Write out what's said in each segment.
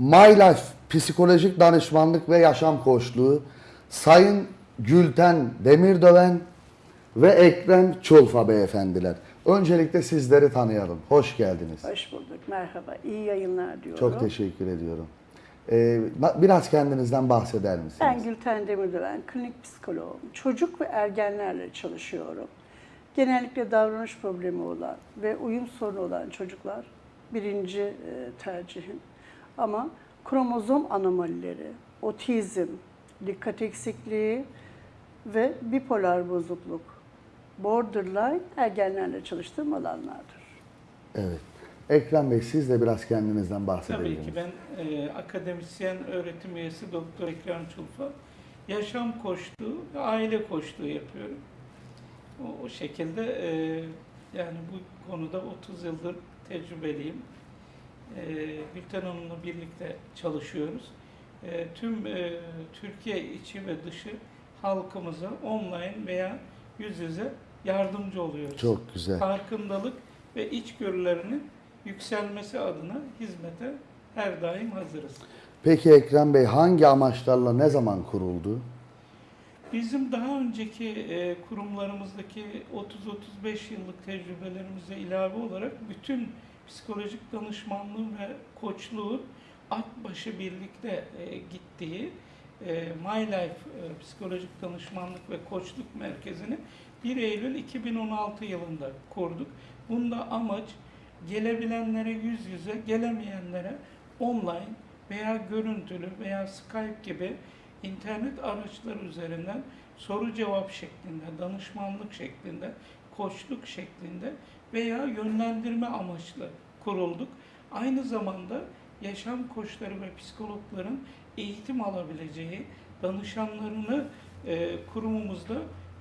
My Life Psikolojik Danışmanlık ve Yaşam Koçluğu Sayın Gülten Demirdöven ve Ekrem Çulfa beyefendiler. Öncelikle sizleri tanıyalım. Hoş geldiniz. Hoş bulduk, merhaba. İyi yayınlar diyorum. Çok teşekkür ediyorum. Ee, biraz kendinizden bahseder misiniz? Ben Gülten Demirören, klinik psikoloğum. Çocuk ve ergenlerle çalışıyorum. Genellikle davranış problemi olan ve uyum sorunu olan çocuklar birinci e, tercihim. Ama kromozom anomalileri, otizm, dikkat eksikliği ve bipolar bozukluk, borderline ergenlerle çalıştığım alanlardır. Evet. Ekrem Bey siz de biraz kendinizden bahsedebilir Tabii ki ben e, akademisyen öğretim üyesi Doktor Ekrem Çulfa. Yaşam koçluğu ve aile koçluğu yapıyorum. O, o şekilde e, yani bu konuda 30 yıldır tecrübeliyim. E, Gülten Hanım'la birlikte çalışıyoruz. E, tüm e, Türkiye içi ve dışı halkımıza online veya yüz yüze yardımcı oluyoruz. Çok güzel. Farkındalık ve içgörülerinin yükselmesi adına hizmete her daim hazırız. Peki Ekrem Bey hangi amaçlarla ne zaman kuruldu? Bizim daha önceki e, kurumlarımızdaki 30-35 yıllık tecrübelerimize ilave olarak bütün psikolojik danışmanlığı ve koçluğu Akbaşı birlikte e, gittiği e, My Life e, Psikolojik Danışmanlık ve Koçluk Merkezi'ni 1 Eylül 2016 yılında kurduk. Bunda amaç gelebilenlere yüz yüze, gelemeyenlere online veya görüntülü veya Skype gibi internet araçları üzerinden soru cevap şeklinde, danışmanlık şeklinde, koçluk şeklinde veya yönlendirme amaçlı kurulduk. Aynı zamanda yaşam koçları ve psikologların eğitim alabileceği danışanlarını e, kurumumuzda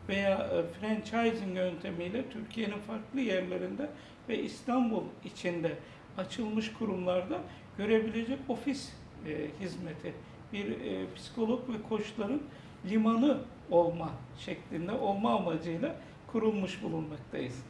veya e, franchising yöntemiyle Türkiye'nin farklı yerlerinde ve İstanbul içinde açılmış kurumlarda görebilecek ofis e, hizmeti, bir e, psikolog ve koçların limanı olma şeklinde, olma amacıyla kurulmuş bulunmaktayız.